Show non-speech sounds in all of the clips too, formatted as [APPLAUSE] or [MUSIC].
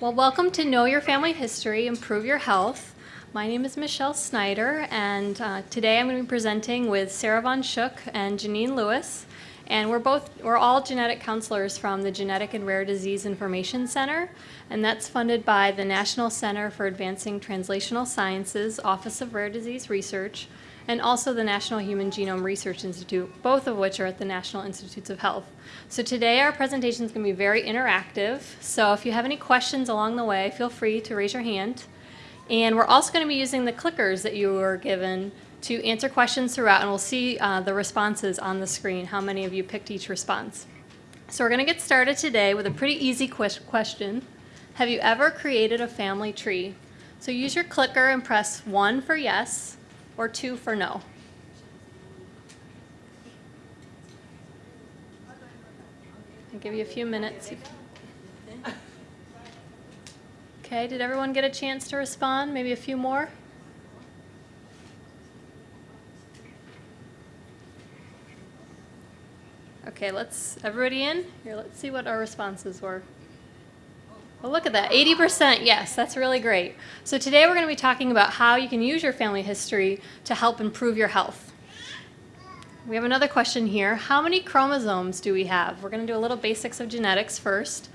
Well, welcome to Know Your Family History, Improve Your Health. My name is Michelle Snyder, and uh, today I'm going to be presenting with Sarah Von Schook and Janine Lewis. And we're both, we're all genetic counselors from the Genetic and Rare Disease Information Center, and that's funded by the National Center for Advancing Translational Sciences, Office of Rare Disease Research, and also the National Human Genome Research Institute, both of which are at the National Institutes of Health. So today our presentation is going to be very interactive. So if you have any questions along the way, feel free to raise your hand. And we're also going to be using the clickers that you were given to answer questions throughout, and we'll see uh, the responses on the screen, how many of you picked each response. So we're going to get started today with a pretty easy question. Have you ever created a family tree? So use your clicker and press 1 for yes, or two for no? I'll give you a few minutes. Okay, did everyone get a chance to respond? Maybe a few more? Okay, let's, everybody in? Here, let's see what our responses were. Well, look at that, 80% yes, that's really great. So today we're going to be talking about how you can use your family history to help improve your health. We have another question here. How many chromosomes do we have? We're going to do a little basics of genetics first.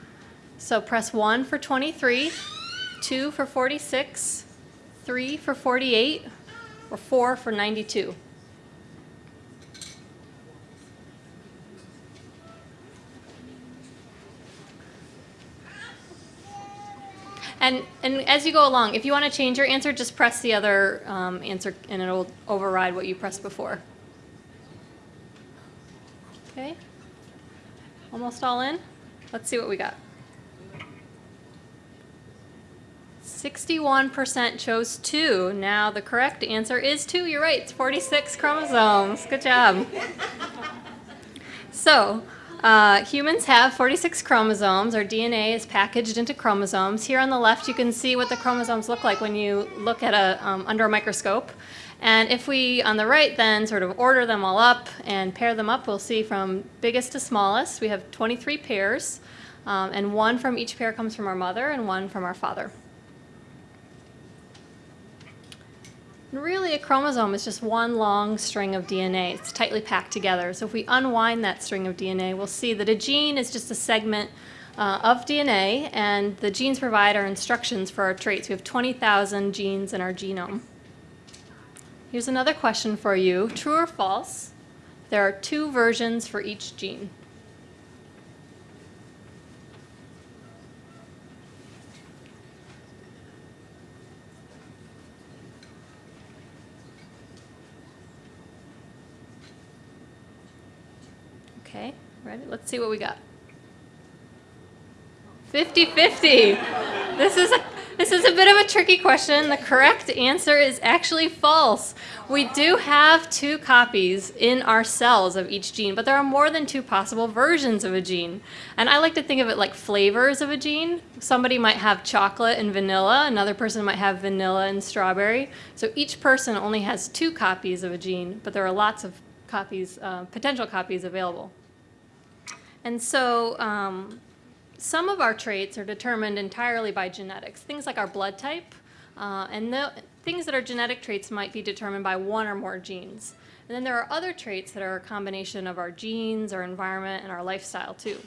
So press 1 for 23, 2 for 46, 3 for 48, or 4 for 92. And, and as you go along, if you want to change your answer, just press the other um, answer and it'll override what you pressed before. Okay? Almost all in? Let's see what we got. 61% chose 2. Now the correct answer is 2. You're right. It's 46 chromosomes. Good job. [LAUGHS] So uh, humans have 46 chromosomes. Our DNA is packaged into chromosomes. Here on the left, you can see what the chromosomes look like when you look at a um, under a microscope. And if we, on the right, then sort of order them all up and pair them up, we'll see from biggest to smallest, we have 23 pairs. Um, and one from each pair comes from our mother and one from our father. Really, a chromosome is just one long string of DNA. It's tightly packed together. So if we unwind that string of DNA, we'll see that a gene is just a segment uh, of DNA, and the genes provide our instructions for our traits. We have 20,000 genes in our genome. Here's another question for you. True or false? There are two versions for each gene. Okay, ready? Let's see what we got. 50-50. This is a this is a bit of a tricky question. The correct answer is actually false. We do have two copies in our cells of each gene, but there are more than two possible versions of a gene. And I like to think of it like flavors of a gene. Somebody might have chocolate and vanilla, another person might have vanilla and strawberry. So each person only has two copies of a gene, but there are lots of copies, uh, potential copies available. And so um, some of our traits are determined entirely by genetics, things like our blood type, uh, and the, things that are genetic traits might be determined by one or more genes. And then there are other traits that are a combination of our genes, our environment, and our lifestyle too.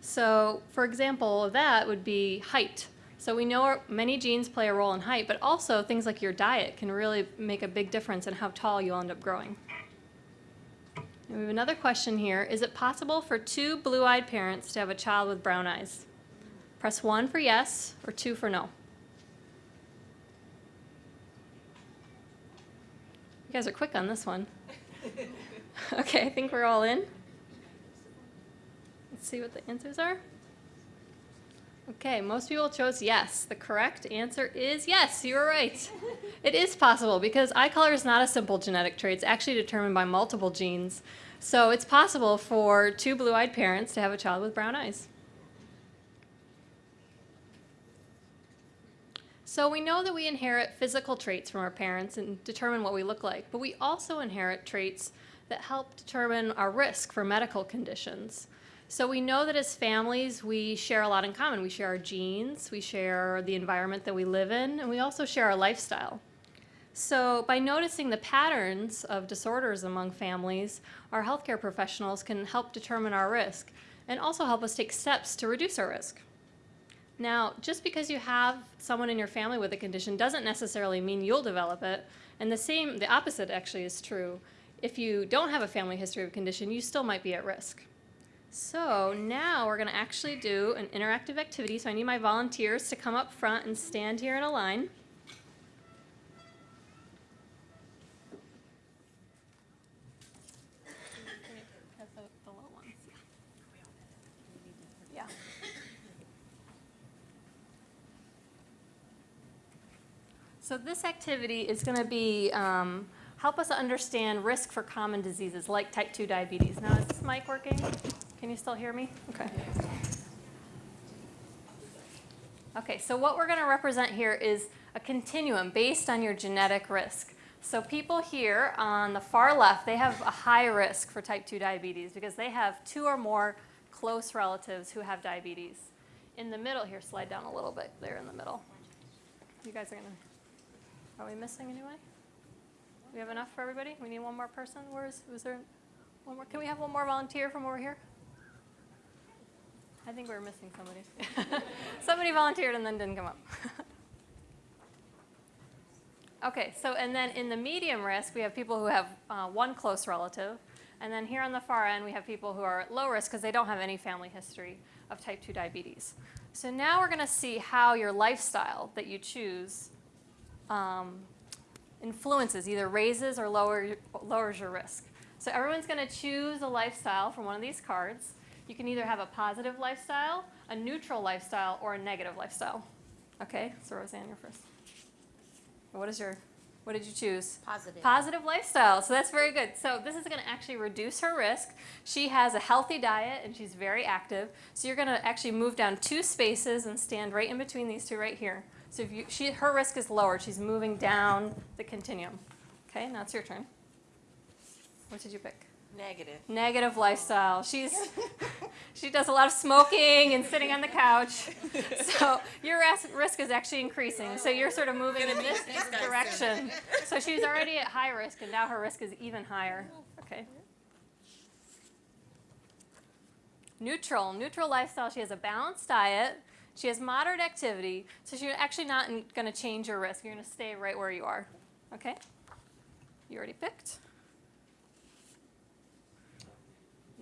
So for example that would be height. So we know many genes play a role in height, but also things like your diet can really make a big difference in how tall you'll end up growing. And we have another question here. Is it possible for two blue-eyed parents to have a child with brown eyes? Press 1 for yes or 2 for no. You guys are quick on this one. [LAUGHS] okay, I think we're all in. Let's see what the answers are. Okay, most people chose yes. The correct answer is yes, you were right. [LAUGHS] it is possible because eye color is not a simple genetic trait. It's actually determined by multiple genes. So it's possible for two blue-eyed parents to have a child with brown eyes. So we know that we inherit physical traits from our parents and determine what we look like, but we also inherit traits that help determine our risk for medical conditions. So we know that as families, we share a lot in common. We share our genes, we share the environment that we live in, and we also share our lifestyle. So by noticing the patterns of disorders among families, our healthcare professionals can help determine our risk and also help us take steps to reduce our risk. Now, just because you have someone in your family with a condition doesn't necessarily mean you'll develop it. And the same, the opposite actually is true. If you don't have a family history of condition, you still might be at risk. So now we're gonna actually do an interactive activity. So I need my volunteers to come up front and stand here in a line. Yeah. So this activity is going to be um, help us understand risk for common diseases like type 2 diabetes. Now, is this mic working? Can you still hear me? Okay. Okay, so what we're going to represent here is a continuum based on your genetic risk. So people here on the far left, they have a high risk for type 2 diabetes because they have two or more close relatives who have diabetes. In the middle here, slide down a little bit there in the middle. You guys are going to, are we missing anybody? We have enough for everybody? We need one more person? Where is, was there one more? Can we have one more volunteer from over here? I think we're missing somebody. [LAUGHS] somebody volunteered and then didn't come up. [LAUGHS] okay, so and then in the medium risk, we have people who have uh, one close relative. And then here on the far end, we have people who are at low risk because they don't have any family history of type 2 diabetes. So now we're going to see how your lifestyle that you choose um, influences, either raises or lower, lowers your risk. So everyone's going to choose a lifestyle from one of these cards. You can either have a positive lifestyle, a neutral lifestyle, or a negative lifestyle. Okay, so Roseanne, you're first. What is your, what did you choose? Positive. Positive lifestyle, so that's very good. So this is going to actually reduce her risk. She has a healthy diet and she's very active. So you're going to actually move down two spaces and stand right in between these two right here. So if you, she, her risk is lowered, she's moving down the continuum. Okay, now it's your turn. What did you pick? Negative. Negative lifestyle. She's [LAUGHS] she does a lot of smoking and sitting on the couch. [LAUGHS] So your risk is actually increasing. So you're sort of moving in this direction. So she's already at high risk, and now her risk is even higher. Okay. Neutral. Neutral lifestyle. She has a balanced diet. She has moderate activity, so she's actually not going to change your risk. You're going to stay right where you are. Okay? You already picked.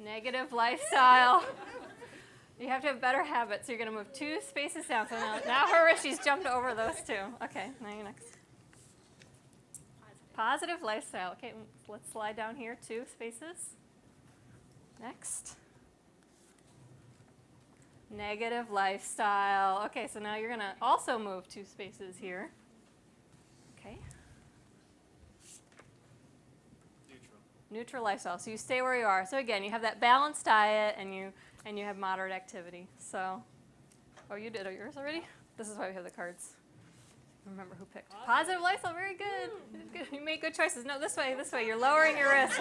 Negative lifestyle. you have to have better habits. You're going to move two spaces down. So now, now she's jumped over those two. Okay, now you're next. Positive lifestyle. Okay, let's slide down here two spaces. Next. Negative lifestyle. Okay, so now you're going to also move two spaces here. Okay. Neutral. Lifestyle. So you stay where you are. So again, you have that balanced diet and you and you have moderate activity. So Oh, you did yours already? This is why we have the cards. Remember who picked. Positive, lifestyle. Very good. good. You made good choices. No, this way, this way. You're lowering your risk.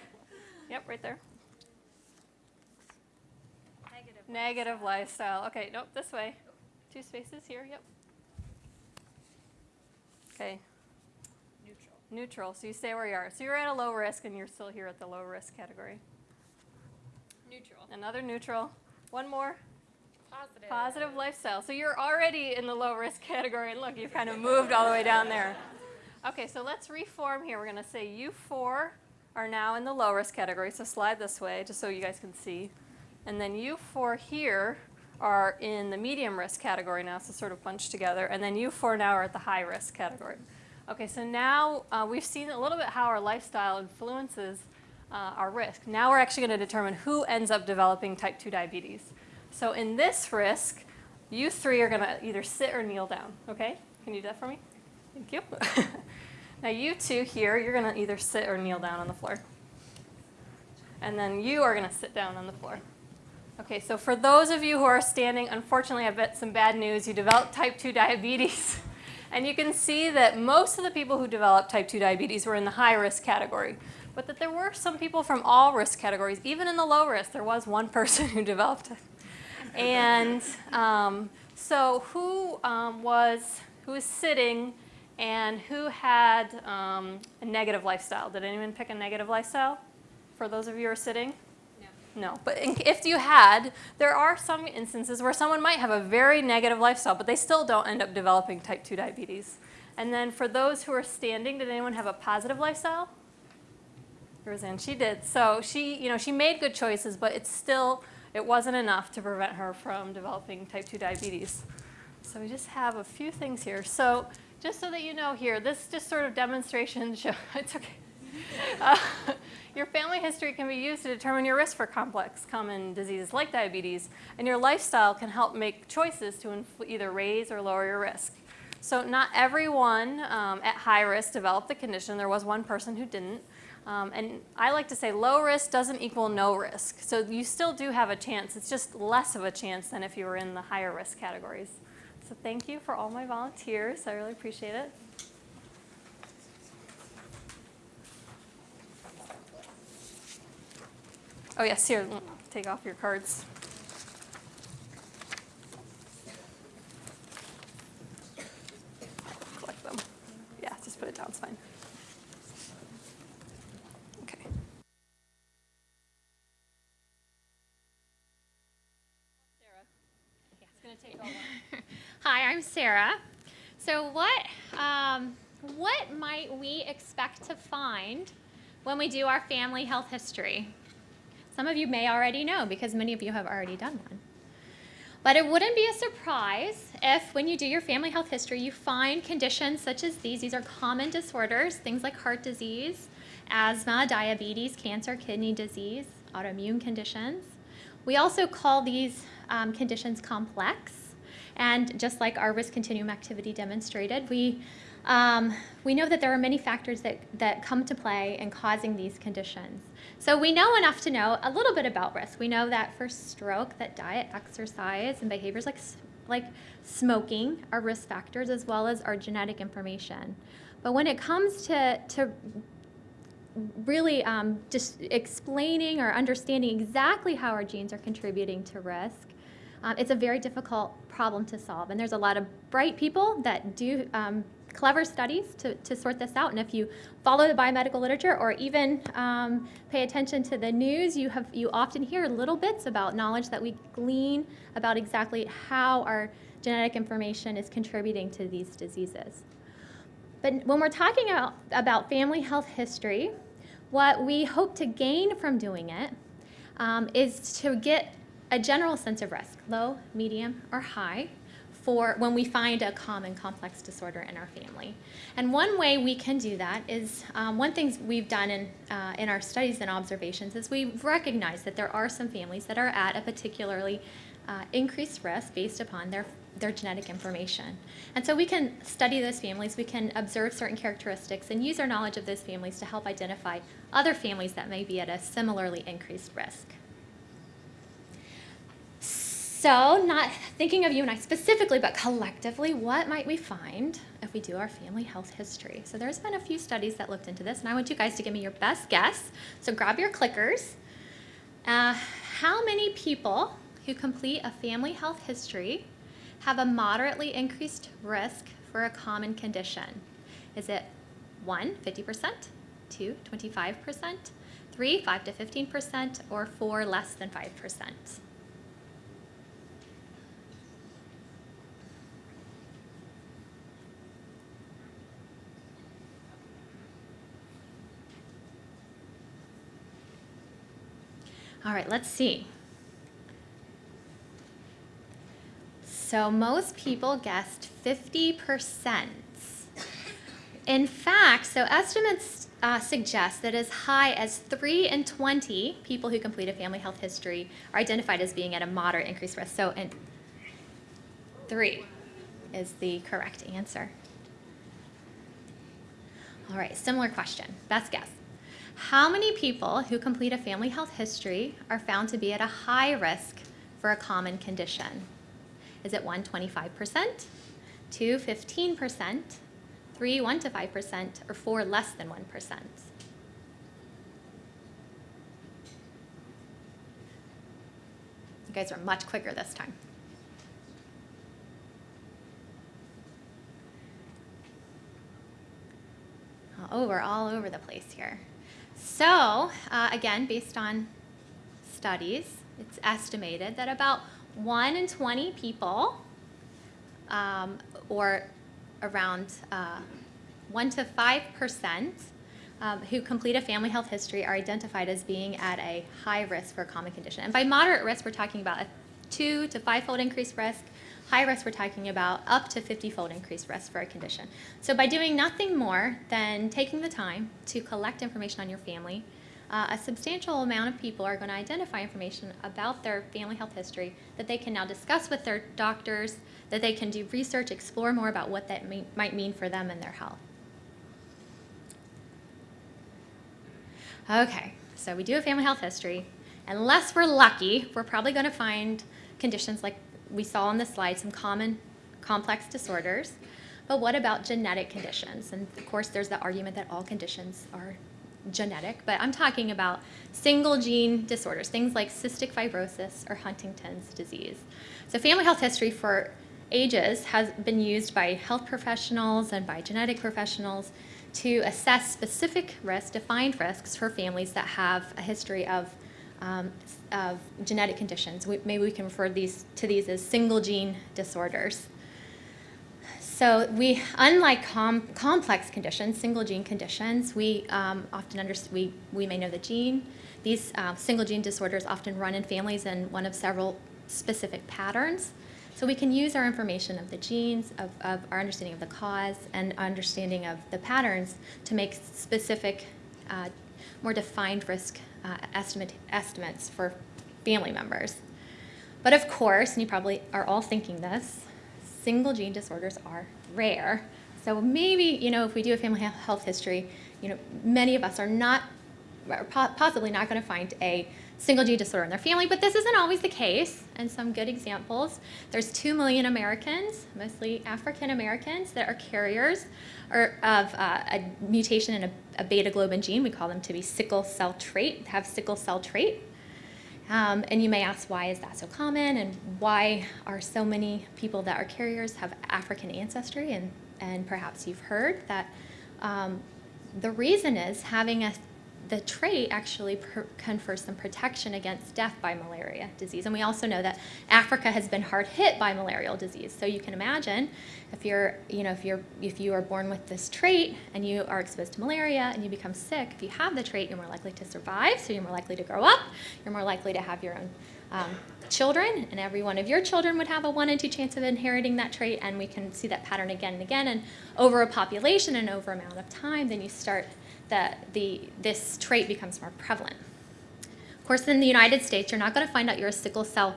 [LAUGHS] yep, right there. Negative lifestyle. Okay, nope, this way. Two spaces here, yep. Okay. Neutral. So you stay where you are. So you're at a low risk and you're still here at the low risk category. Neutral. Another neutral. One more. Positive. Positive lifestyle. So you're already in the low risk category and look, you've kind of moved all the way down there. Okay, so let's reform here. We're going to say you four are now in the low risk category. So slide this way just so you guys can see. And then you four here are in the medium risk category now, so sort of bunched together. And then you four now are at the high risk category. Okay, so now uh, we've seen a little bit how our lifestyle influences uh, our risk. Now we're actually going to determine who ends up developing type 2 diabetes. So in this risk, you three are going to either sit or kneel down. Okay? Can you do that for me? Thank you. [LAUGHS] now you two here, you're going to either sit or kneel down on the floor. And then you are going to sit down on the floor. Okay, so for those of you who are standing, unfortunately I've got some bad news. You developed type 2 [LAUGHS] diabetes. And you can see that most of the people who developed type 2 diabetes were in the high risk category. but that there were some people from all risk categories, even in the low risk, there was one [LAUGHS] person who developed it. And um, so who um, was, who was sitting and who had um, a negative lifestyle? Did anyone pick a negative lifestyle for those of you who are sitting? No, but if you had, there are some instances where someone might have a very negative lifestyle, but they still don't end up developing type 2 diabetes. And then for those who are standing, did anyone have a positive lifestyle? Roseanne, she did. So she, you know, she made good choices, but it's still, it wasn't enough to prevent her from developing type 2 diabetes. So we just have a few things here. So just so that you know here, this just sort of demonstration [LAUGHS] show, it's okay. Uh, your family history can be used to determine your risk for complex common diseases like diabetes, and your lifestyle can help make choices to either raise or lower your risk. So not everyone um, at high risk developed the condition. There was one person who didn't. Um, and I like to say low risk doesn't equal no risk. So you still do have a chance. It's just less of a chance than if you were in the higher risk categories. So thank you for all my volunteers. I really appreciate it. Oh yes, here, take off your cards. Collect them. Yeah, just put it down, it's fine. Okay. Hi, I'm Sarah. So what, um, what might we expect to find when we do our family health history? Some of you may already know because many of you have already done one. But it wouldn't be a surprise if when you do your family health history, you find conditions such as these. These are common disorders, things like heart disease, asthma, diabetes, cancer, kidney disease, autoimmune conditions. We also call these um, conditions complex. And just like our risk continuum activity demonstrated, we, um, we know that there are many factors that, that come to play in causing these conditions. So we know enough to know a little bit about risk. We know that for stroke, that diet, exercise, and behaviors like, like smoking are risk factors as well as our genetic information. But when it comes to, to really um, just explaining or understanding exactly how our genes are contributing to risk, um, it's a very difficult problem to solve. And there's a lot of bright people that do um, clever studies to, to sort this out. And if you follow the biomedical literature or even um, pay attention to the news, you, have, you often hear little bits about knowledge that we glean about exactly how our genetic information is contributing to these diseases. But when we're talking about, about family health history, what we hope to gain from doing it um, is to get a general sense of risk, low, medium, or high, for when we find a common complex disorder in our family. And one way we can do that is, um, one thing we've done in, uh, in our studies and observations is we recognize that there are some families that are at a particularly uh, increased risk based upon their, their genetic information. And so we can study those families, we can observe certain characteristics and use our knowledge of those families to help identify other families that may be at a similarly increased risk. So, not thinking of you and I specifically, but collectively, what might we find if we do our family health history? So, there's been a few studies that looked into this, and I want you guys to give me your best guess. So, grab your clickers. Uh, how many people who complete a family health history have a moderately increased risk for a common condition? Is it 1, 50%, 2, 25%, 3, 5 to 15%, or 4, less than 5%? All right, let's see. So most people guessed 50%. In fact, so estimates uh, suggest that as high as 3 in 20 people who complete a family health history are identified as being at a moderate increased risk. So in 3 is the correct answer. All right, similar question. Best guess. How many people who complete a family health history are found to be at a high risk for a common condition? Is it 1, 25%, 2, 15%, 3, 1 to 5%, or 4, less than 1%? You guys are much quicker this time. Oh, we're all over the place here. So, uh, again, based on studies, it's estimated that about 1 in 20 people, um, or around uh, 1 to 5 percent, um, who complete a family health history are identified as being at a high risk for a common condition. And by moderate risk, we're talking about a 2 to 5-fold increased risk. High risk, we're talking about up to 50-fold increased risk for a condition. So by doing nothing more than taking the time to collect information on your family, uh, a substantial amount of people are going to identify information about their family health history that they can now discuss with their doctors, that they can do research, explore more about what that may, might mean for them and their health. Okay, so we do a family health history. Unless we're lucky, we're probably going to find conditions like we saw on the slide, some common complex disorders. But what about genetic conditions? And of course, there's the argument that all conditions are genetic, but I'm talking about single gene disorders, things like cystic fibrosis or Huntington's disease. So family health history for ages has been used by health professionals and by genetic professionals to assess specific risks, defined risks for families that have a history of, um, of genetic conditions. We, maybe we can refer these to these as single gene disorders. So we, unlike com complex conditions, single gene conditions, we um, often understand, we, we may know the gene. These uh, single gene disorders often run in families in one of several specific patterns. So we can use our information of the genes, of, of our understanding of the cause, and understanding of the patterns to make specific, uh, more defined risk uh, estimate, estimates for family members. But of course, and you probably are all thinking this, single gene disorders are rare. So maybe, you know, if we do a family health history, you know, many of us are not, possibly not going to find a single gene disorder in their family, but this isn't always the case. And some good examples, there's 2 million Americans, mostly African Americans, that are carriers or of uh, a mutation in a, a, beta globin gene. We call them to be sickle cell trait, have sickle cell trait. Um, and you may ask, why is that so common? And why are so many people that are carriers have African ancestry? And, and perhaps you've heard that um, the reason is having a the trait actually confers some protection against death by malaria disease. And we also know that Africa has been hard hit by malarial disease. So you can imagine if you're, you know, if you're, if you are born with this trait and you are exposed to malaria and you become sick, if you have the trait, you're more likely to survive. So you're more likely to grow up. You're more likely to have your own um, children, and every one of your children would have a one in two chance of inheriting that trait, and we can see that pattern again and again. And over a population and over amount of time, then you start that the, this trait becomes more prevalent. Of course, in the United States, you're not going to find out you're a sickle cell,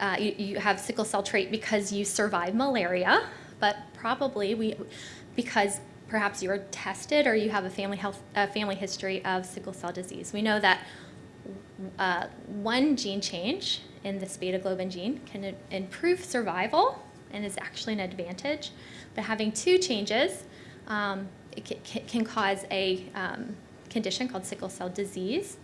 uh, you, you have sickle cell trait because you survived malaria, but probably we, because perhaps you were tested or you have a family health, a family history of sickle cell disease. We know that uh, one gene change in this beta globin gene can improve survival and is actually an advantage. But having two changes um, can cause a um, condition called sickle cell disease,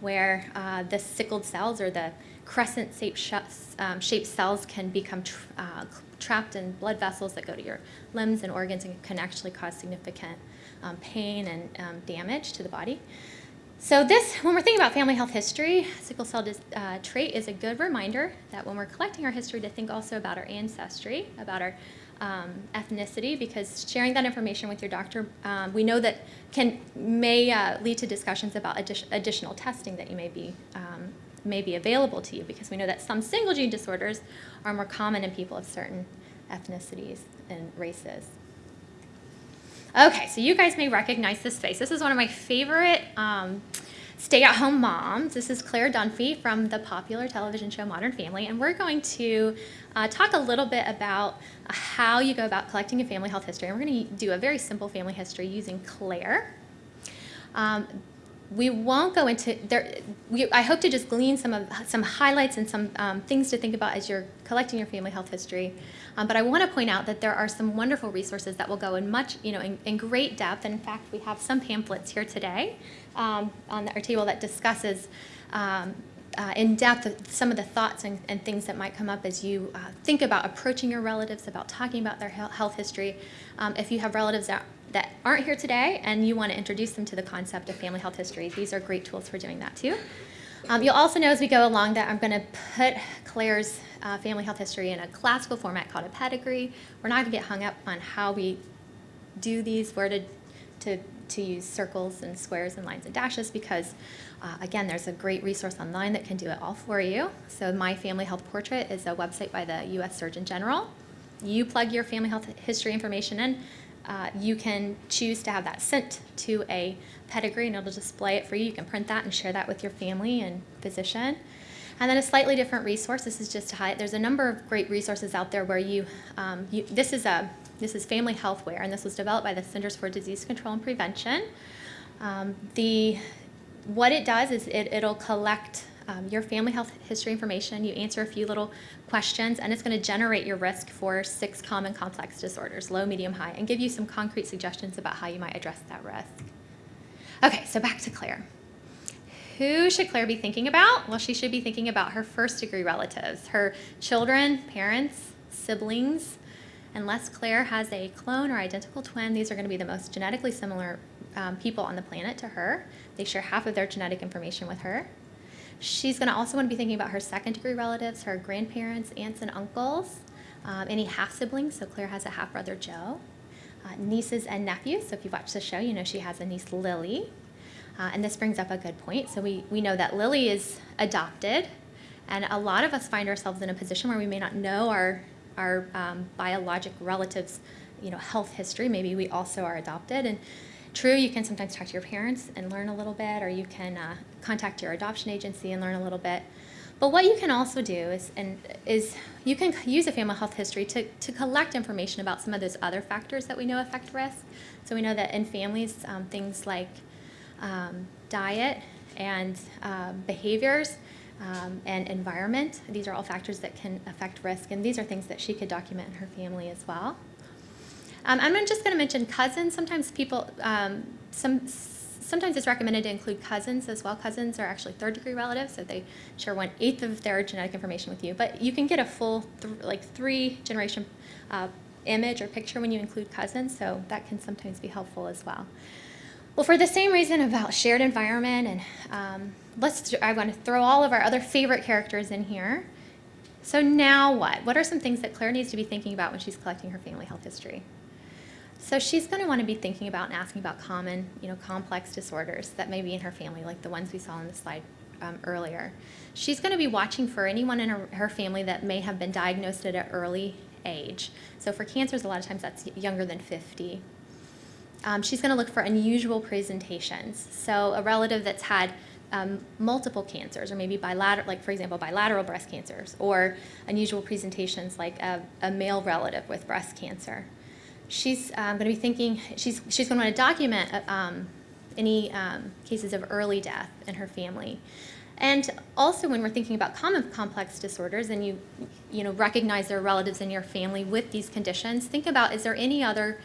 where uh, the sickled cells or the crescent-shaped um, shaped cells can become tra uh, trapped in blood vessels that go to your limbs and organs and can actually cause significant um, pain and um, damage to the body. So this, when we're thinking about family health history, sickle cell uh, trait is a good reminder that when we're collecting our history to think also about our ancestry, about our um, ethnicity because sharing that information with your doctor, um, we know that can may uh, lead to discussions about addi additional testing that you may be um, may be available to you because we know that some single gene disorders are more common in people of certain ethnicities and races. Okay, so you guys may recognize this face. This is one of my favorite um, stay-at-home moms. This is Claire Dunphy from the popular television show Modern Family, and we're going to uh, talk a little bit about how you go about collecting a family health history. And we're going to do a very simple family history using Claire. Um, we won't go into there. We, I hope to just glean some of some highlights and some um, things to think about as you're collecting your family health history. Um, but I want to point out that there are some wonderful resources that will go in much, you know, in, in great depth. And in fact, we have some pamphlets here today um, on our table that discusses um, uh, in depth some of the thoughts and, and things that might come up as you uh, think about approaching your relatives, about talking about their health history. Um, if you have relatives that, that aren't here today and you want to introduce them to the concept of family health history, these are great tools for doing that too. Um, you'll also know as we go along that I'm going to put Claire's uh, family health history in a classical format called a pedigree. We're not going to get hung up on how we do these, where to, to, to use circles and squares and lines and dashes because uh, again, there's a great resource online that can do it all for you. So My Family Health Portrait is a website by the U.S. Surgeon General. You plug your family health history information in. Uh, you can choose to have that sent to a pedigree and it'll display it for you. You can print that and share that with your family and physician. And then a slightly different resource, this is just to highlight, there's a number of great resources out there where you, um, you this is a this is Family Healthware, and this was developed by the Centers for Disease Control and Prevention. Um, the what it does is it, it'll collect um, your family health history information. You answer a few little questions, and it's going to generate your risk for six common complex disorders, low, medium, high, and give you some concrete suggestions about how you might address that risk. Okay, so back to Claire. Who should Claire be thinking about? Well, she should be thinking about her first degree relatives, her children, parents, siblings. Unless Claire has a clone or identical twin, these are going to be the most genetically similar um, people on the planet to her. They share half of their genetic information with her. She's going to also want to be thinking about her second degree relatives, her grandparents, aunts, and uncles, um, any half siblings. So Claire has a half brother, Joe. Uh, nieces and nephews. So if you've watched the show, you know she has a niece, Lily. Uh, and this brings up a good point. So we, we know that Lily is adopted, and a lot of us find ourselves in a position where we may not know our, our um, biologic relatives' you know, health history. Maybe we also are adopted. And True, you can sometimes talk to your parents and learn a little bit, or you can uh, contact your adoption agency and learn a little bit. But what you can also do is, and, is you can use a family health history to, to collect information about some of those other factors that we know affect risk. So we know that in families, um, things like um, diet and uh, behaviors um, and environment, these are all factors that can affect risk, and these are things that she could document in her family as well. Um, I'm just going to mention cousins. Sometimes people, um, some, sometimes it's recommended to include cousins as well. Cousins are actually third degree relatives, so they share one eighth of their genetic information with you. But you can get a full, th like three generation uh, image or picture when you include cousins, so that can sometimes be helpful as well. Well, for the same reason about shared environment, and um, let's, I want to throw all of our other favorite characters in here. So now what? What are some things that Claire needs to be thinking about when she's collecting her family health history? So she's going to want to be thinking about and asking about common, you know, complex disorders that may be in her family, like the ones we saw on the slide um, earlier. She's going to be watching for anyone in her, her, family that may have been diagnosed at an early age. So for cancers, a lot of times that's younger than 50. Um, she's going to look for unusual presentations. So a relative that's had um, multiple cancers, or maybe bilateral, like for example, bilateral breast cancers, or unusual presentations like a, a male relative with breast cancer she's um, going to be thinking, she's, she's going to want to document uh, um, any um, cases of early death in her family. And also when we're thinking about common complex disorders and you, you know, recognize there are relatives in your family with these conditions, think about is there any other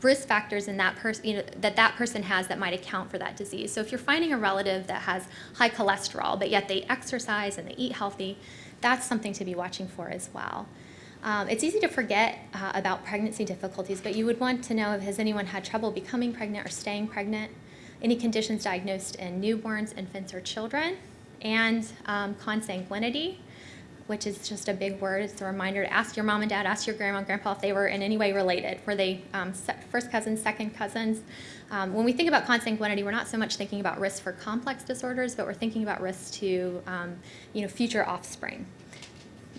risk factors in that person, you know, that that person has that might account for that disease. So if you're finding a relative that has high cholesterol, but yet they exercise and they eat healthy, that's something to be watching for as well. Um, it's easy to forget uh, about pregnancy difficulties, but you would want to know if has anyone had trouble becoming pregnant or staying pregnant, any conditions diagnosed in newborns, infants, or children, and um, consanguinity, which is just a big word. It's a reminder to ask your mom and dad, ask your grandma and grandpa if they were in any way related. Were they um, first cousins, second cousins? Um, when we think about consanguinity, we're not so much thinking about risk for complex disorders, but we're thinking about risk to um, you know, future offspring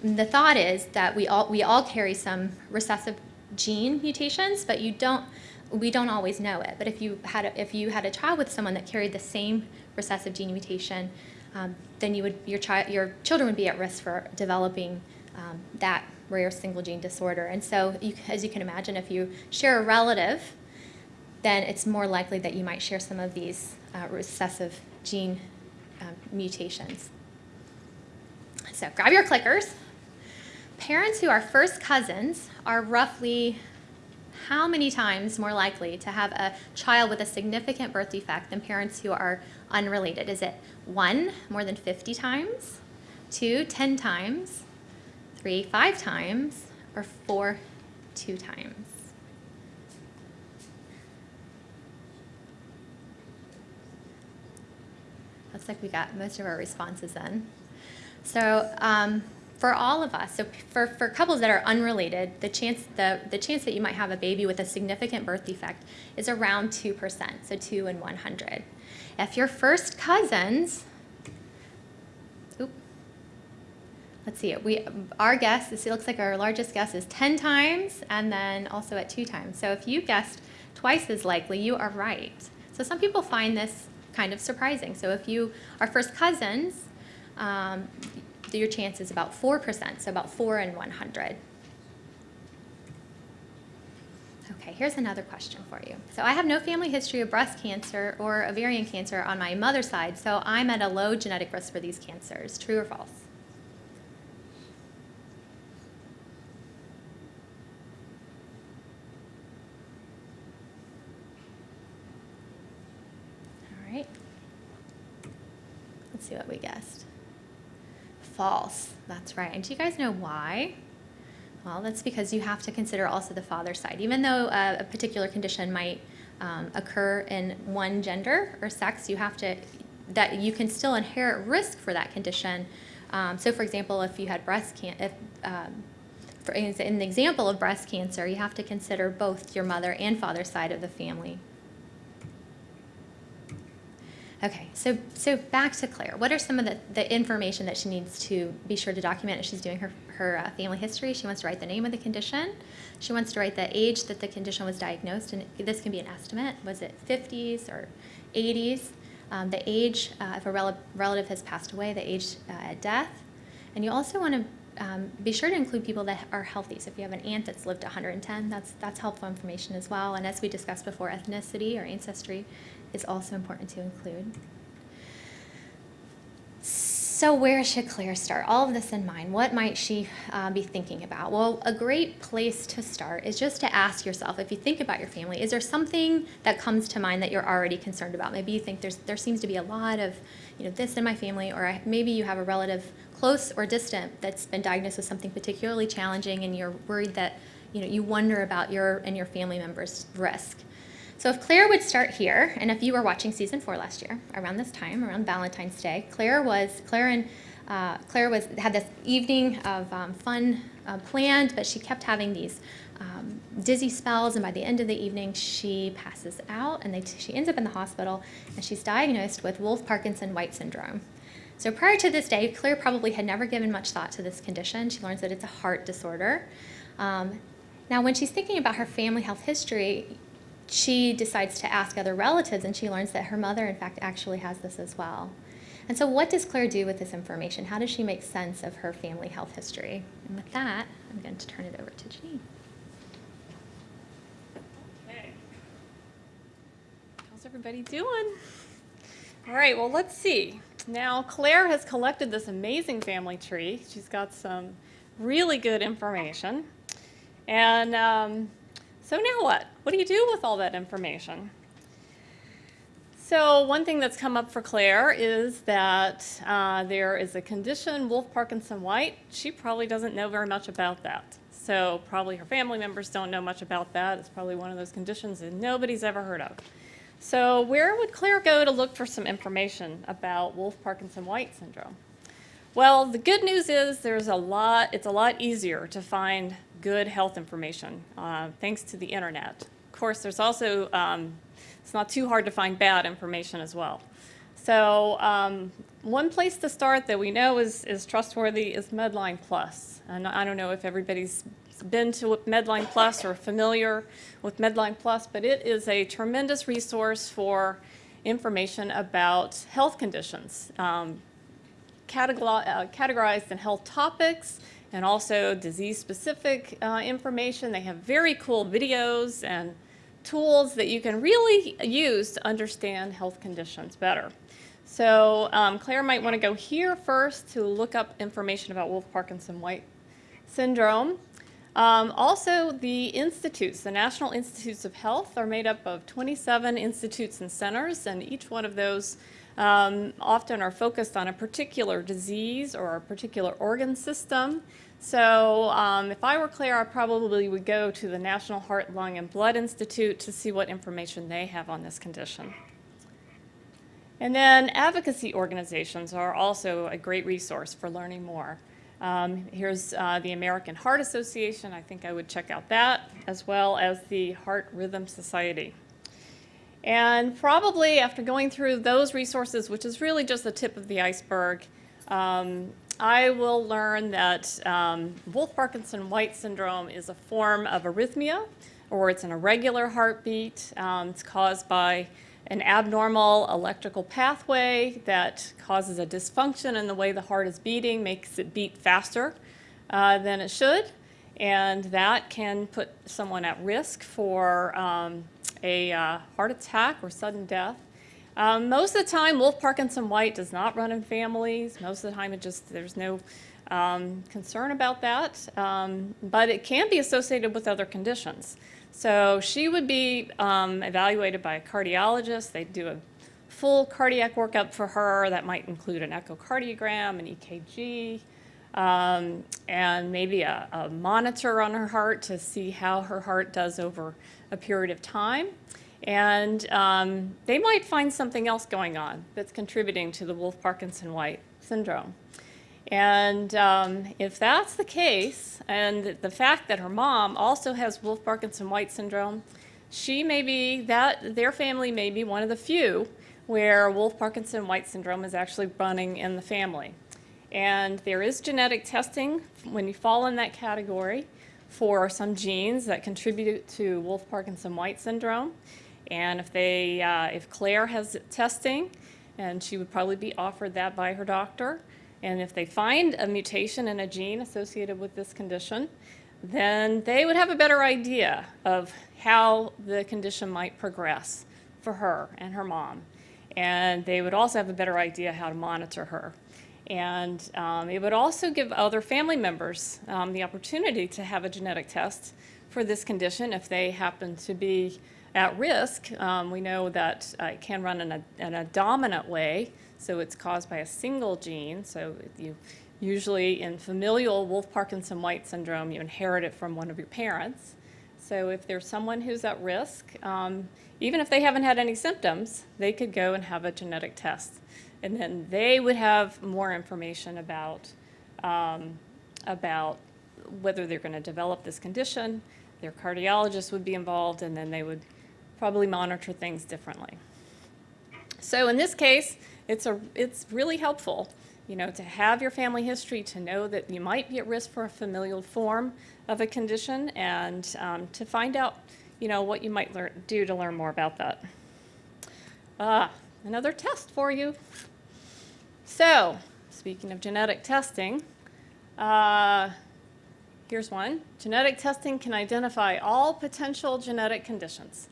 the thought is that we all, we all carry some recessive gene mutations, but you don't, we don't always know it. But if you had a, if you had a child with someone that carried the same recessive gene mutation, um, then you would your child your children would be at risk for developing um, that rare single gene disorder. And so, you, as you can imagine, if you share a relative, then it's more likely that you might share some of these uh, recessive gene um, mutations. So grab your clickers. Parents who are first cousins are roughly how many times more likely to have a child with a significant birth defect than parents who are unrelated? Is it one, more than 50 times, two, 10 times, three, five times, or four, two times? Looks like we got most of our responses then. So um, for all of us, so for, for couples that are unrelated, the chance, the, the chance that you might have a baby with a significant birth defect is around 2%, so 2 in 100. If you're first cousins, oop, let's see, we, our guess, this looks like our largest guess is 10 times and then also at two times. So if you guessed twice as likely, you are right. So some people find this kind of surprising. So if you are first cousins, um, your chance is about 4%, so about 4 in 100. Okay, here's another question for you. So I have no family history of breast cancer or ovarian cancer on my mother's side, so I'm at a low genetic risk for these cancers. True or false? All right. Let's see what we guessed. False. That's right. And do you guys know why? Well, that's because you have to consider also the father side. Even though uh, a particular condition might um, occur in one gender or sex, you have to that you can still inherit risk for that condition. Um, so, for example, if you had breast cancer, um, for in the example of breast cancer, you have to consider both your mother and father side of the family. Okay, so so back to Claire. What are some of the, the information that she needs to be sure to document as she's doing her, her uh, family history? She wants to write the name of the condition. She wants to write the age that the condition was diagnosed, and this can be an estimate. Was it 50s or 80s? Um, the age, uh, if a rel relative has passed away, the age uh, at death. And you also want to um, be sure to include people that are healthy. So if you have an aunt that's lived 110, that's, that's helpful information as well. And as we discussed before, ethnicity or ancestry is also important to include. So where should Claire start? All of this in mind, what might she uh, be thinking about? Well, a great place to start is just to ask yourself, if you think about your family, is there something that comes to mind that you're already concerned about? Maybe you think there's, there seems to be a lot of, you know, this in my family, or I, maybe you have a relative close or distant that's been diagnosed with something particularly challenging and you're worried that, you know, you wonder about your and your family members' risk. So if Claire would start here, and if you were watching season four last year, around this time, around Valentine's Day, Claire was, Claire and uh, Claire was had this evening of um, fun uh, planned, but she kept having these um, dizzy spells, and by the end of the evening, she passes out, and they she ends up in the hospital, and she's diagnosed with Wolff Parkinson White syndrome. So prior to this day, Claire probably had never given much thought to this condition. She learns that it's a heart disorder. Um, now, when she's thinking about her family health history, she decides to ask other relatives and she learns that her mother, in fact, actually has this as well. And so what does Claire do with this information? How does she make sense of her family health history? And with that, I'm going to turn it over to Janine. Okay. How's everybody doing? All right, well, let's see. Now, Claire has collected this amazing family tree. She's got some really good information. And um, so now what? What do you do with all that information? So one thing that's come up for Claire is that uh, there is a condition, Wolff Parkinson White. She probably doesn't know very much about that. So probably her family members don't know much about that. It's probably one of those conditions that nobody's ever heard of. So where would Claire go to look for some information about Wolff Parkinson White syndrome? Well, the good news is there's a lot, it's a lot easier to find good health information uh, thanks to the internet. Of course, there's also, um, it's not too hard to find bad information as well. So um, one place to start that we know is, is trustworthy is Medline Plus. And I don't know if everybody's been to Medline Plus or familiar with Medline Plus, but it is a tremendous resource for information about health conditions, um, uh, categorized in health topics, and also disease-specific uh, information. They have very cool videos and tools that you can really use to understand health conditions better. So um, Claire might want to go here first to look up information about Wolff Parkinson-White syndrome. Um, also, the institutes, the National Institutes of Health, are made up of 27 institutes and centers, and each one of those um, often are focused on a particular disease or a particular organ system. So um, if I were Claire, I probably would go to the National Heart, Lung, and Blood Institute to see what information they have on this condition. And then advocacy organizations are also a great resource for learning more. Um, here's uh, the American Heart Association. I think I would check out that, as well as the Heart Rhythm Society. And probably after going through those resources, which is really just the tip of the iceberg, um, I will learn that um, Wolff-Parkinson-White syndrome is a form of arrhythmia, or it's an irregular heartbeat. Um, it's caused by an abnormal electrical pathway that causes a dysfunction in the way the heart is beating, makes it beat faster uh, than it should, and that can put someone at risk for um, a uh, heart attack or sudden death. Um, most of the time, Wolff Parkinson White does not run in families. Most of the time, it just there's no um, concern about that, um, but it can be associated with other conditions. So she would be um, evaluated by a cardiologist. They do a full cardiac workup for her. That might include an echocardiogram, an EKG, um, and maybe a, a, monitor on her heart to see how her heart does over a period of time. And um, they might find something else going on that's contributing to the Wolff-Parkinson-White syndrome. And um, if that's the case, and the fact that her mom also has Wolff-Parkinson-White syndrome, she may be, that, their family may be one of the few where Wolff-Parkinson-White syndrome is actually running in the family. And there is genetic testing when you fall in that category for some genes that contribute to Wolff-Parkinson-White syndrome. And if they, uh, if Claire has testing, and she would probably be offered that by her doctor, and if they find a mutation in a gene associated with this condition, then they would have a better idea of how the condition might progress for her and her mom. And they would also have a better idea how to monitor her. And um, it would also give other family members um, the opportunity to have a genetic test for this condition if they happen to be at risk. Um, we know that uh, it can run in a, in a dominant way, so it's caused by a single gene. So you usually in familial Wolff-Parkinson White syndrome, you inherit it from one of your parents. So if there's someone who's at risk, um, even if they haven't had any symptoms, they could go and have a genetic test. And then they would have more information about, um, about whether they're going to develop this condition. Their cardiologist would be involved, and then they would probably monitor things differently. So in this case, it's, a, it's really helpful, you know, to have your family history, to know that you might be at risk for a familial form of a condition, and um, to find out, you know, what you might learn, do to learn more about that. Ah, another test for you. So, speaking of genetic testing, uh, here's one. Genetic testing can identify all potential genetic conditions.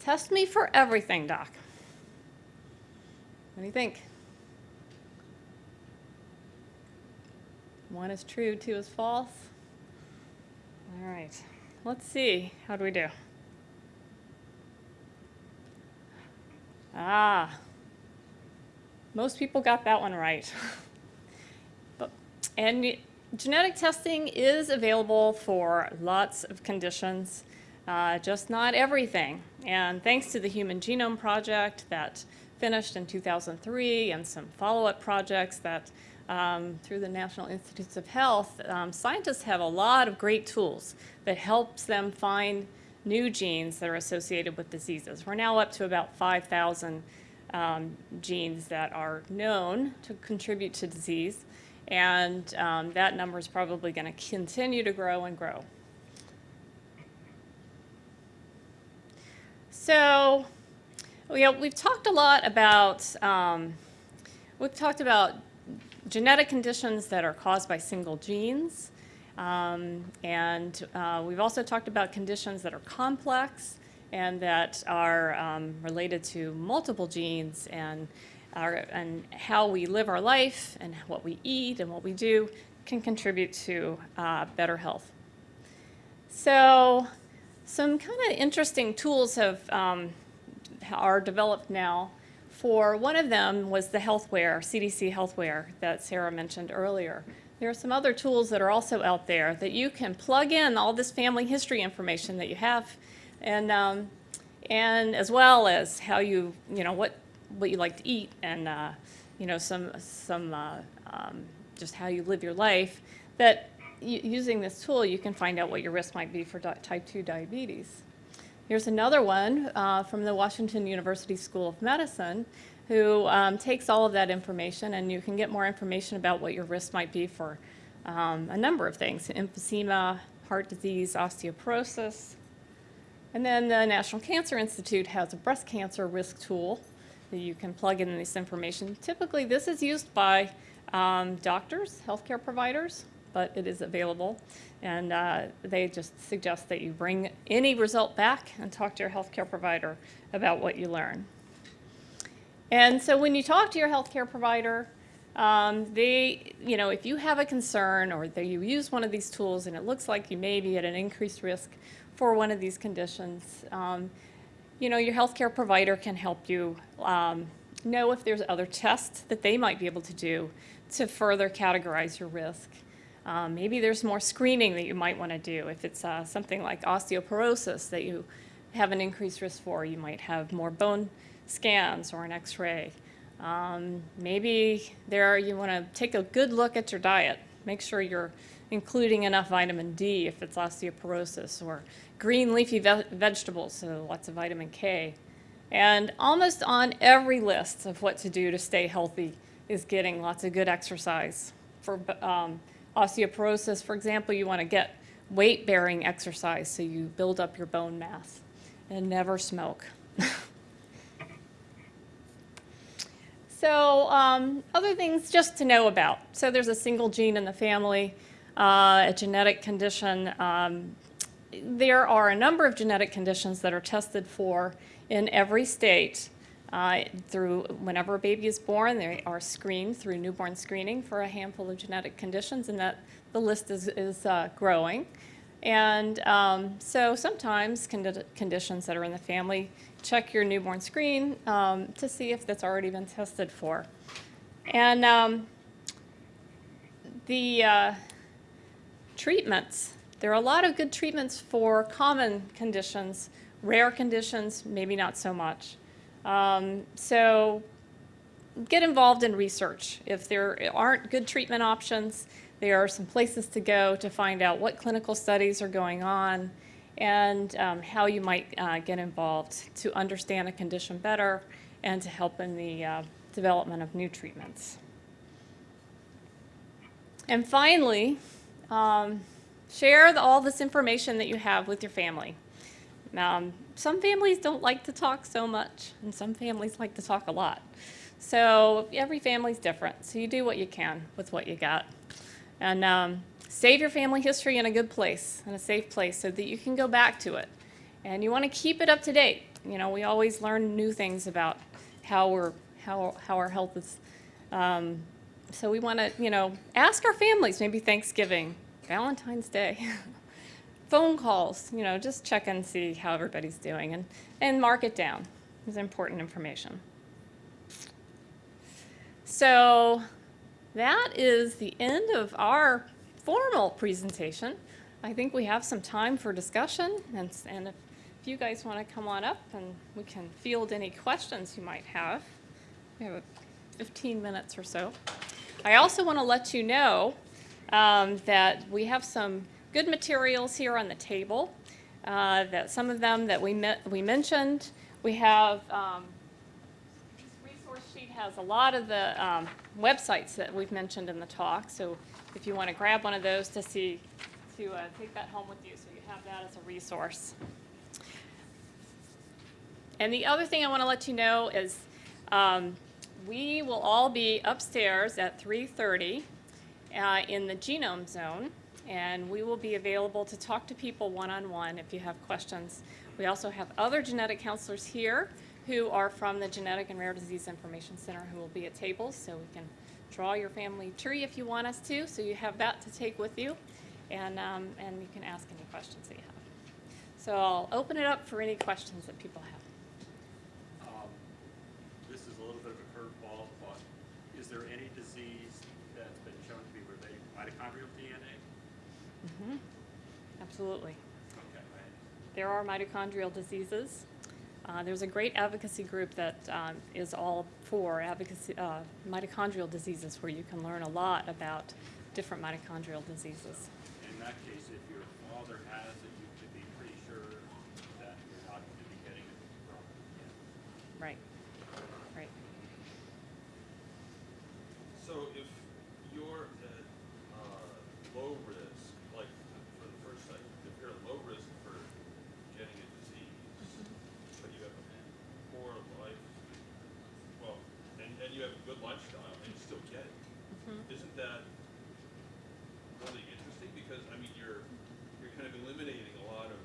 Test me for everything, doc. What do you think? One is true, two is false. All right, let's see. How do we do? Ah, most people got that one right. [LAUGHS] but, and genetic testing is available for lots of conditions, uh, just not everything. And thanks to the Human Genome Project that finished in 2003 and some follow-up projects that um, through the National Institutes of Health, um, scientists have a lot of great tools that helps them find new genes that are associated with diseases. We're now up to about 5,000 um, genes that are known to contribute to disease, and um, that number is probably going to continue to grow and grow. So we, we've talked a lot about, um, we've talked about genetic conditions that are caused by single genes. Um, and uh, we've also talked about conditions that are complex and that are um, related to multiple genes and, our, and how we live our life and what we eat and what we do can contribute to uh, better health. So, some kind of interesting tools have um, are developed now. For one of them was the healthware, CDC healthware that Sarah mentioned earlier. There are some other tools that are also out there that you can plug in all this family history information that you have, and um, and as well as how you you know what what you like to eat and uh, you know some some uh, um, just how you live your life. That using this tool you can find out what your risk might be for type two diabetes. Here's another one uh, from the Washington University School of Medicine who um, takes all of that information and you can get more information about what your risk might be for um, a number of things, emphysema, heart disease, osteoporosis. And then the National Cancer Institute has a breast cancer risk tool that you can plug in this information. Typically, this is used by um, doctors, healthcare providers, but it is available. And uh, they just suggest that you bring any result back and talk to your healthcare provider about what you learn. And so when you talk to your healthcare provider, um, they, you know, if you have a concern or that you use one of these tools and it looks like you may be at an increased risk for one of these conditions, um, you know, your healthcare provider can help you um, know if there's other tests that they might be able to do to further categorize your risk. Um, maybe there's more screening that you might want to do. If it's uh, something like osteoporosis that you have an increased risk for, you might have more bone scans or an x-ray. Um, maybe there you want to take a good look at your diet. Make sure you're including enough vitamin D if it's osteoporosis or green leafy ve- vegetables, so lots of vitamin K. And almost on every list of what to do to stay healthy is getting lots of good exercise. For um, osteoporosis, for example, you want to get weight-bearing exercise so you build up your bone mass and never smoke. [LAUGHS] So um, other things just to know about. So there's a single gene in the family, uh, a genetic condition. Um, there are a number of genetic conditions that are tested for in every state. Uh, through whenever a baby is born, they are screened through newborn screening for a handful of genetic conditions, and that the list is, is uh, growing. And um, so sometimes condi- conditions that are in the family check your newborn screen um, to see if that's already been tested for. And um, the uh, treatments, there are a lot of good treatments for common conditions, rare conditions, maybe not so much. Um, so get involved in research. If there aren't good treatment options, there are some places to go to find out what clinical studies are going on and um, how you might uh, get involved to understand a condition better and to help in the uh, development of new treatments. And finally, um, share the, all this information that you have with your family. Um, some families don't like to talk so much, and some families like to talk a lot. So every family's different, so you do what you can with what you got. And um, save your family history in a good place, in a safe place, so that you can go back to it. And you want to keep it up to date. You know, we always learn new things about how we're how how our health is. Um, so we want to, you know, ask our families. Maybe Thanksgiving, Valentine's Day, [LAUGHS] phone calls. You know, just check and see how everybody's doing, and and mark it down. It's important information. So that is the end of our formal presentation. I think we have some time for discussion, and, and if, if you guys want to come on up and we can field any questions you might have. We have 15 minutes or so. I also want to let you know um, that we have some good materials here on the table. Uh, that some of them that we met, we mentioned. We have um, this resource sheet has a lot of the um, websites that we've mentioned in the talk. So if you want to grab one of those to see, to uh, take that home with you, so you have that as a resource. And the other thing I want to let you know is um, we will all be upstairs at 3:30 uh, in the genome zone, and we will be available to talk to people one-on-one if you have questions. We also have other genetic counselors here who are from the Genetic and Rare Disease Information Center who will be at tables, so we can draw your family tree if you want us to, so you have that to take with you. and, um, and you can ask any questions that you have. So I'll open it up for any questions that people have. Um, This is a little bit of a curveball, but is there any disease that's been shown to be related to mitochondrial DNA? Mhm. Absolutely. Okay. There are mitochondrial diseases. Uh, there's a great advocacy group that um, is all for advocacy, uh, mitochondrial diseases, where you can learn a lot about different mitochondrial diseases. In that case, if your father has it, you could be pretty sure that you're not going to be getting it from him. Right. Right. So if you're at uh, low risk, like for the first site, if you're at low risk for getting a disease, but you have a poor life, well, and, and you have a good lifestyle and you still get it, isn't that really interesting? Because, I mean, you're, you're kind of eliminating a lot of,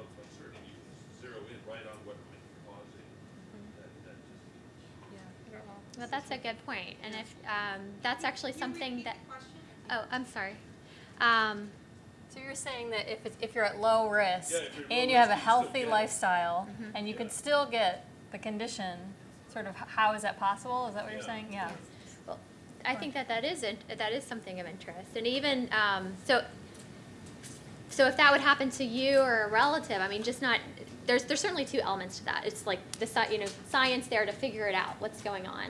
of uncertainty. You can zero in right on what might be causing that, that disease. Well, that's a good point. And if, um, that's actually something that, oh, I'm sorry. Um, So you're saying that if it's, if you're at low risk Yeah, if and you have a risk, you still healthy lifestyle Mm-hmm. and you could Yeah. still get the condition, sort of how is that possible? Is that what you're Yeah. saying? Yeah. Well, I think that that is, in- that is something of interest. And even, um, so, so if that would happen to you or a relative, I mean, just not, there's, there's certainly two elements to that. It's like the, you know, science there to figure it out, what's going on.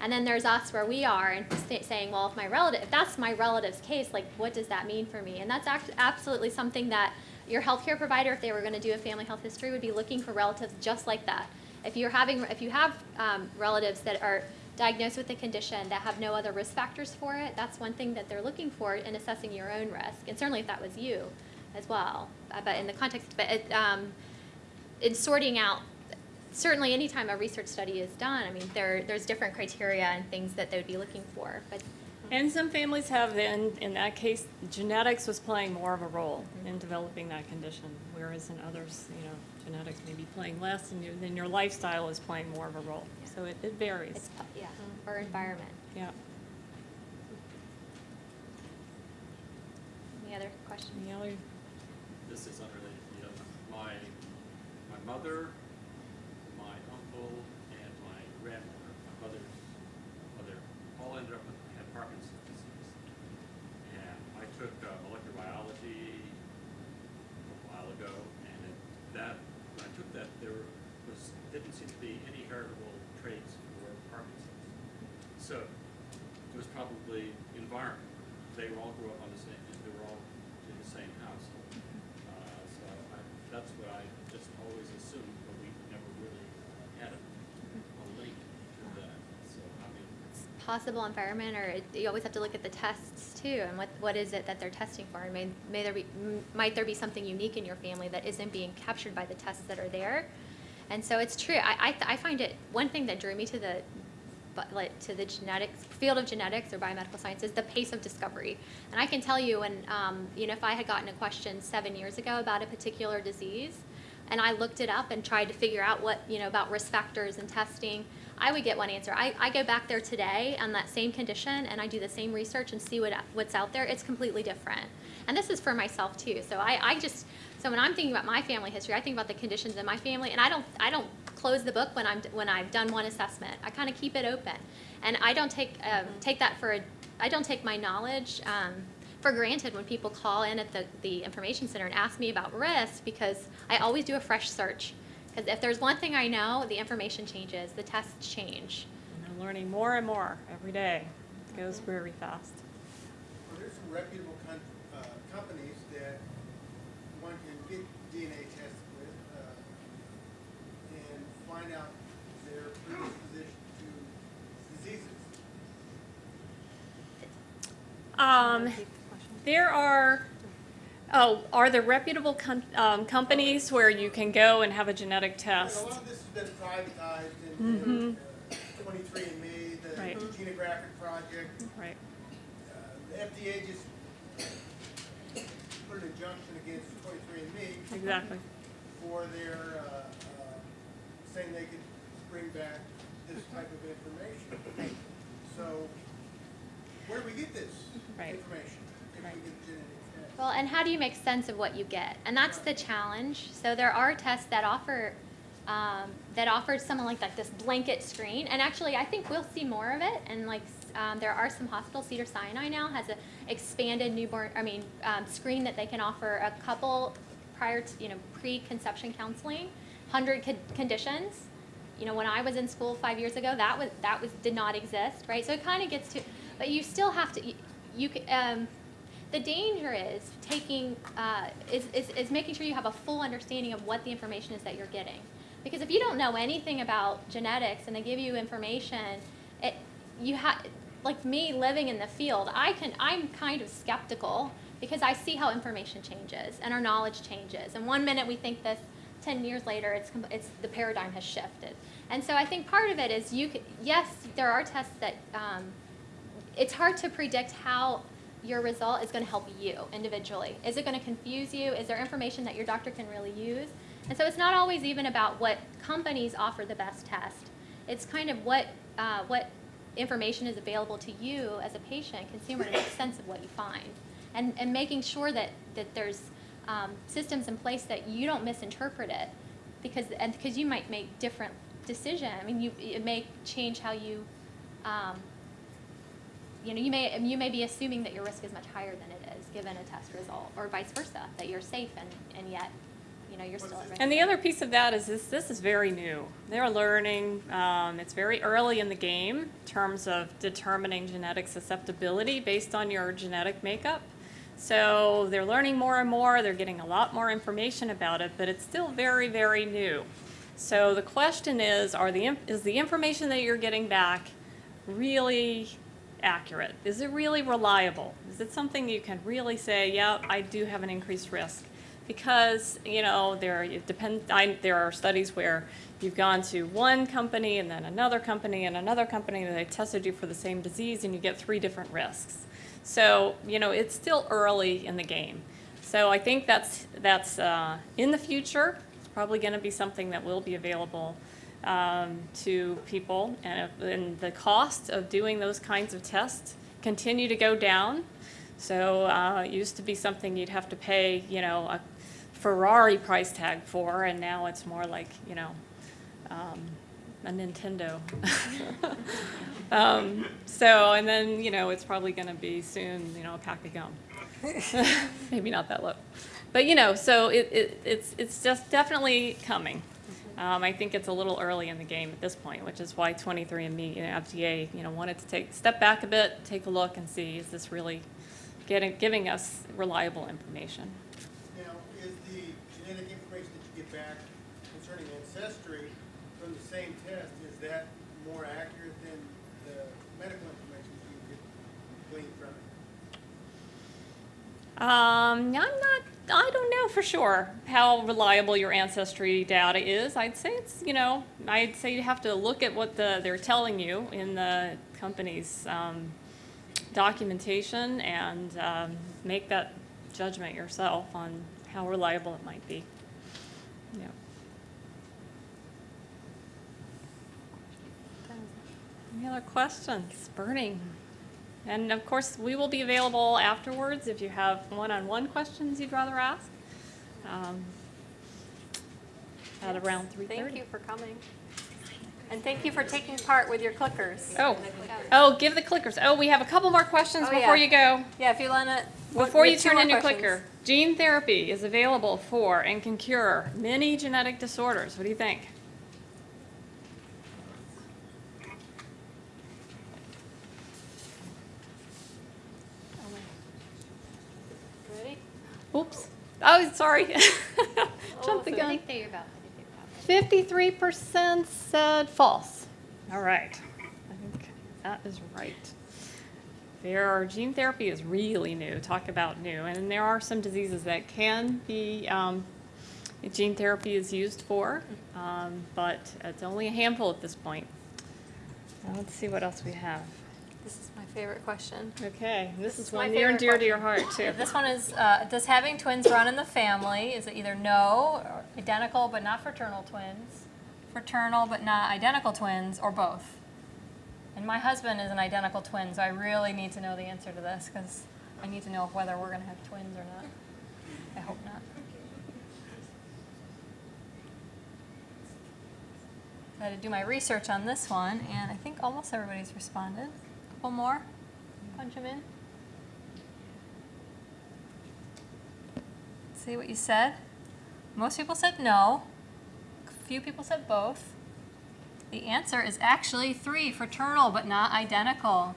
And then there's us where we are and sa- saying, well, if my relative, if that's my relative's case, like, what does that mean for me? And that's absolutely something that your healthcare provider, if they were gonna do a family health history, would be looking for relatives just like that. If you're having, if you have um, relatives that are diagnosed with the condition that have no other risk factors for it, that's one thing that they're looking for in assessing your own risk. And certainly if that was you as well. Uh, But in the context, but it, um, in sorting out, certainly anytime a research study is done, I mean, there, there's different criteria and things that they would be looking for. But And some families have, in, in that case, genetics was playing more of a role mm-hmm. in developing that condition, whereas in others, you know, genetics may be playing less, and your, then your lifestyle is playing more of a role. So it, it varies. it's, yeah, mm-hmm. or environment. Yeah. Any other questions? Any other? This is unrelated to the. My, my mother, my uncle, and my grandmother, my mother's mother, ended up with, had Parkinson's disease. And I took uh, molecular biology a while ago, and it, that, when I took that, there was, didn't seem to be any heritable traits for Parkinson's. So, it was probably environment. They all grew up on the same, they were all in the same household. Uh, so I, that's what I just always assumed, but we never really had a, a link to that. So, I mean, possible environment, or it, you always have to look at the tests too, and what, what is it that they're testing for? And may, may there be, might there be something unique in your family that isn't being captured by the tests that are there? And so it's true. I, I, I find it one thing that drew me to the, like to the genetics field of genetics or biomedical science is the pace of discovery. And I can tell you, when um, you know, if I had gotten a question seven years ago about a particular disease, and I looked it up and tried to figure out what, you know, about risk factors and testing, I would get one answer. I, I go back there today on that same condition and I do the same research and see what, what's out there. It's completely different. And this is for myself too. So I, I just, so when I'm thinking about my family history, I think about the conditions in my family and I don't, I don't close the book when I'm, when I've done one assessment. I kind of keep it open. And I don't take, um, take that for, a, I don't take my knowledge, um, for granted when people call in at the, the information center and ask me about risk because I always do a fresh search. Because if there's one thing I know, the information changes, the tests change. And they're learning more and more every day. It goes very fast. Well, there's some reputable con- uh, companies that one can get DNA tested with uh, and find out their predisposition to diseases. Um, there are, oh, are there reputable com- um, companies where you can go and have a genetic test? a lot of this has been privatized in- in uh, 23andMe, the Right. Genographic Project. Right. Uh, The FDA just put an injunction against 23andMe Exactly. for their, uh, uh, saying they could bring back this type of information. Right. So, where do we get this Right. information if we Right. get genetic? Well, and how do you make sense of what you get? And that's the challenge. So there are tests that offer um, that offer someone like, like this blanket screen. And actually, I think we'll see more of it. And like um, there are some hospitals, Cedar Sinai now has a expanded newborn, I mean, um, screen that they can offer a couple prior to, you know, pre-conception counseling, hundred con- conditions. You know, when I was in school five years ago, that was that was did not exist, right? So it kind of gets to, but you still have to. You, you um, the danger is taking uh, is, is, is making sure you have a full understanding of what the information is that you're getting. Because if you don't know anything about genetics and they give you information it you have like me living in the field i can i'm kind of skeptical because i see how information changes and our knowledge changes. And one minute we think this 10 years later it's, it's the paradigm has shifted. And so i think part of it is you c yes there are tests that um, it's hard to predict how your result is going to help you individually. Is it going to confuse you? Is there information that your doctor can really use? And so it's not always even about what companies offer the best test. It's kind of what uh, what information is available to you as a patient, consumer, to make sense of what you find, and and making sure that that there's um, systems in place that you don't misinterpret it, because and because you might make different decision. I mean, you it may change how you. Um, you know, you may you may be assuming that your risk is much higher than it is given a test result, or vice versa, that you're safe and, and yet, you know, you're still at risk. And the other piece of that is this, this is very new. They're learning, um, it's very early in the game in terms of determining genetic susceptibility based on your genetic makeup. So they're learning more and more, they're getting a lot more information about it, but it's still very, very new. So the question is, are the, is the information that you're getting back really accurate? Is it really reliable? Is it something you can really say, yeah, I do have an increased risk? Because, you know, there, it depends, I, there are studies where you've gone to one company and then another company and another company and they tested you for the same disease and you get three different risks. So, you know, it's still early in the game. So I think that's, that's, uh, in the future, it's probably gonna be something that will be available um, to people, and, and the cost of doing those kinds of tests continue to go down. So uh, it used to be something you'd have to pay, you know, a Ferrari price tag for, and now it's more like, you know, um, a Nintendo. [LAUGHS] um, so, and then, you know, it's probably going to be soon, you know, a pack of gum. [LAUGHS] Maybe not that low. But, you know, so it, it, it's, it's just definitely coming. Um, I think it's a little early in the game at this point, which is why 23andMe, you know, FDA, you know, wanted to take, step back a bit, take a look and see, is this really getting, giving us reliable information? Now, is the genetic information that you get back concerning ancestry from the same test, is that more accurate than the medical information you get gleaned from it? Um, I'm not, I don't know for sure how reliable your ancestry data is. I'd say it's, you know, I'd say you have to look at what the, they're telling you in the company's um, documentation and um, make that judgment yourself on how reliable it might be. Yeah. Any other questions? Burning. And of course, we will be available afterwards if you have one-on-one questions you'd rather ask. um, At around 3:30. Thank you for coming. And thank you for taking part with your clickers. Oh, oh, give the clickers. Oh, we have a couple more questions Oh, before yeah. you go. Yeah, if you want to. Before you turn in your clicker, gene therapy is available for and can cure many genetic disorders. What do you think? Ready? Oops. Oh, sorry. [LAUGHS] Oh, Jumped the gun. think they're about, I think they're about. Fifty-three percent said false. All right, I think that is right. There are, gene therapy is really new, talk about new, and there are some diseases that can be, um, gene therapy is used for, um, but it's only a handful at this point. Now, let's see what else we have. This is my favorite question. Okay, this This is is one near and dear to your heart, too. [LAUGHS] This one is, uh, does having twins run in the family? Is it either no, or identical but not fraternal twins, fraternal but not identical twins, or both? And my husband is an identical twin, so I really need to know the answer to this because I need to know whether we're gonna have twins or not. I hope not. I had to do my research on this one, and I think almost everybody's responded. Couple more, punch them in. See what you said. Most people said no. A Few people said both. The answer is actually three, fraternal but not identical.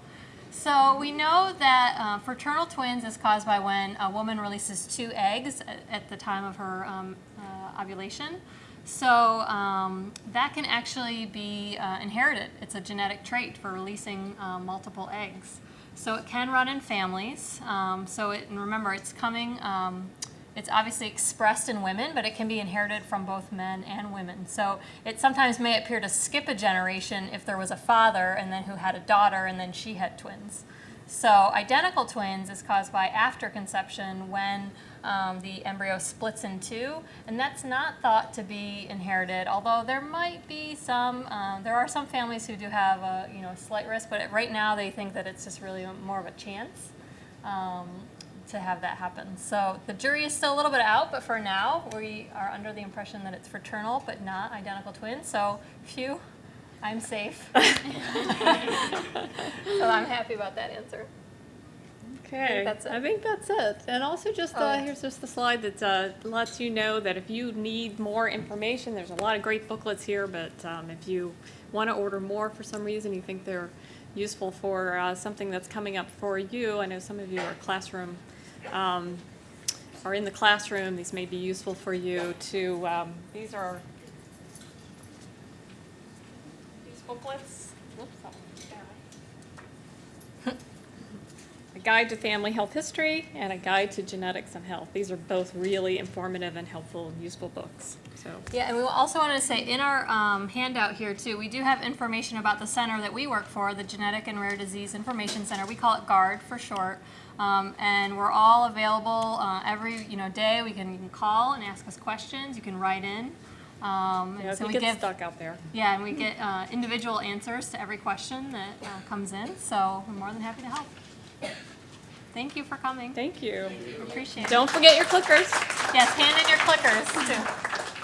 So we know that uh, fraternal twins is caused by when a woman releases two eggs at, at the time of her um, uh, ovulation. So um, that can actually be uh, inherited. It's a genetic trait for releasing uh, multiple eggs. So it can run in families. Um, so it, and remember, it's coming. Um, it's obviously expressed in women, but it can be inherited from both men and women. So it sometimes may appear to skip a generation if there was a father and then who had a daughter and then she had twins. So identical twins is caused by after conception when um, the embryo splits in two, and that's not thought to be inherited. Although there might be some, um, there are some families who do have a you know slight risk, but right now they think that it's just really more of a chance. Um, to have that happen. So the jury is still a little bit out, but for now, we are under the impression that it's fraternal but not identical twins. So, phew, I'm safe. [LAUGHS] so I'm happy about that answer. Okay, that's it. I think that's it. And also just, uh, here's just the slide that uh, lets you know that if you need more information, there's a lot of great booklets here, but um, if you want to order more for some reason, you think they're useful for uh, something that's coming up for you, I know some of you are classroom, um, are in the classroom, these may be useful for you to, um, these are these booklets. Whoops, that one's down. A Guide to Family Health History and a Guide to Genetics and Health. These are both really informative and helpful and useful books. So, Yeah, and we also wanted to say in our um, handout here too, we do have information about the center that we work for, the Genetic and Rare Disease Information Center. We call it GARD for short. Um, and we're all available uh, every you know day. We can, you can call and ask us questions. You can write in. Um, yeah, so we get give stuck out there. yeah, and we get uh, individual answers to every question that uh, comes in. So we're more than happy to help. Thank you for coming. Thank you. Appreciate it. Don't forget your clickers. Yes, hand in your clickers too.